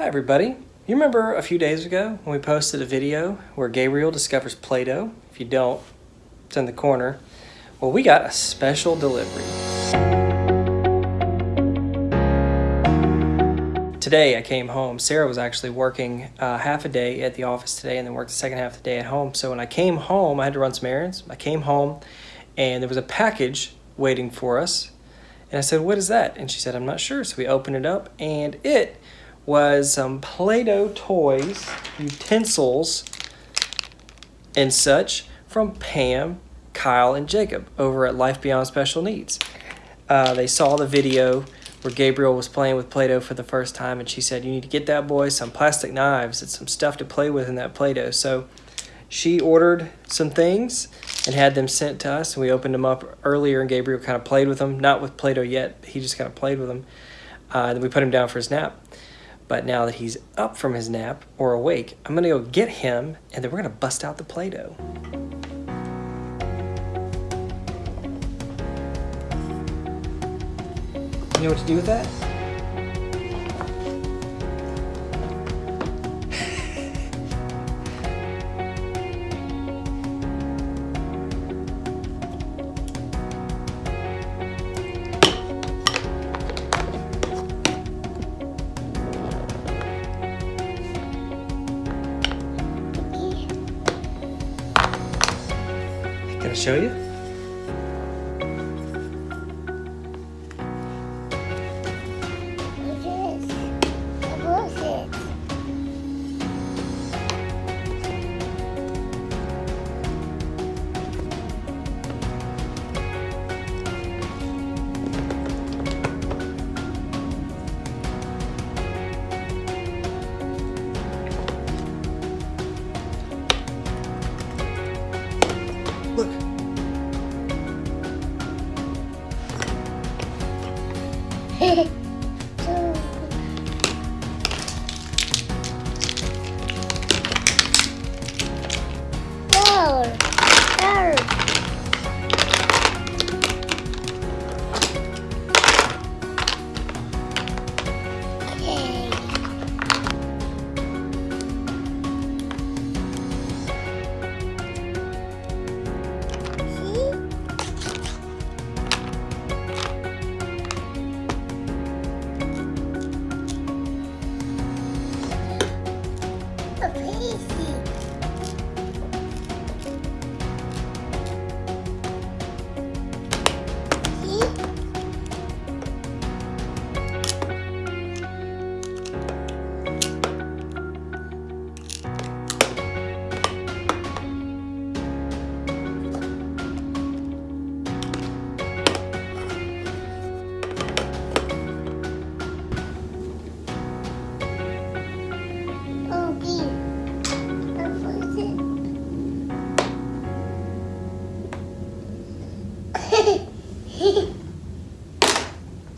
Hi everybody. You remember a few days ago when we posted a video where Gabriel discovers Play-Doh? If you don't, it's in the corner. Well, we got a special delivery. Today I came home. Sarah was actually working uh, half a day at the office today and then worked the second half of the day at home. So when I came home, I had to run some errands. I came home and there was a package waiting for us. And I said, what is that? And she said, I'm not sure. So we opened it up and it was some Play-Doh toys, utensils, and such from Pam, Kyle, and Jacob over at Life Beyond Special Needs. Uh, they saw the video where Gabriel was playing with Play-Doh for the first time, and she said, you need to get that boy some plastic knives and some stuff to play with in that Play-Doh. So she ordered some things and had them sent to us, and we opened them up earlier, and Gabriel kind of played with them, not with Play-Doh yet, he just kind of played with them. Uh, then we put him down for his nap. But now that he's up from his nap or awake, I'm gonna go get him and then we're gonna bust out the Play-Doh. You know what to do with that? Can I show you?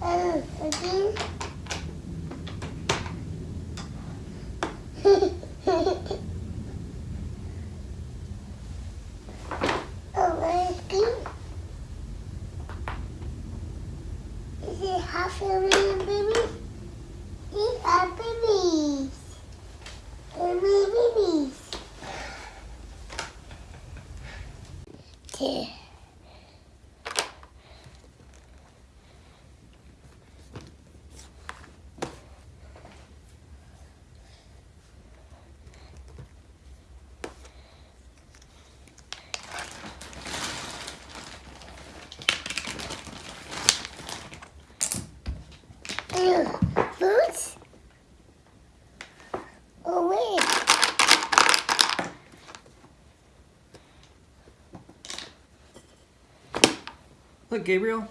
Oh, oh? Is it half a million babies? These are babies. Baby babies. Two. Ew, Boots? Oh, wait. Look, Gabriel.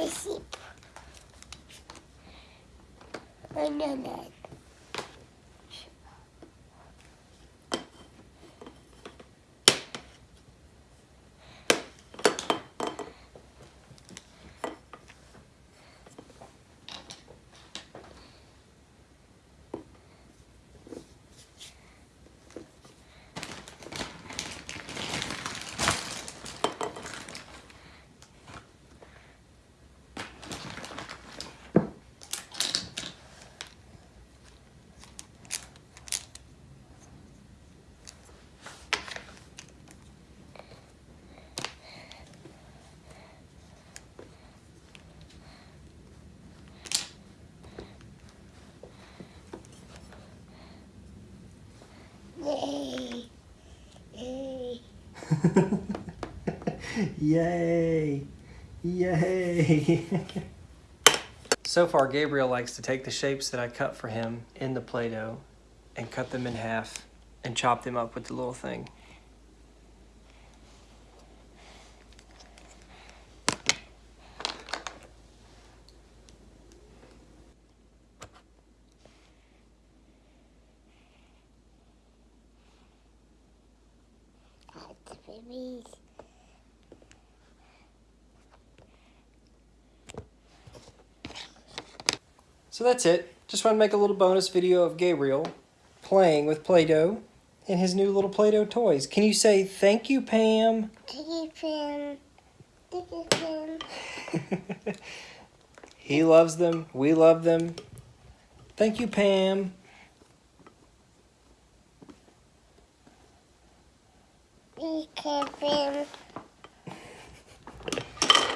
princípio. lá Yay! Yay! so far, Gabriel likes to take the shapes that I cut for him in the Play Doh and cut them in half and chop them up with the little thing. That's babies. So that's it. Just want to make a little bonus video of Gabriel playing with Play Doh and his new little Play Doh toys. Can you say thank you, Pam? Tiki pin. Tiki pin. he loves them. We love them. Thank you, Pam.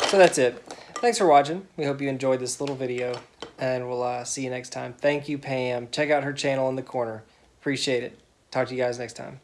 So that's it. Thanks for watching. We hope you enjoyed this little video, and we'll uh, see you next time. Thank you, Pam. Check out her channel in the corner. Appreciate it. Talk to you guys next time.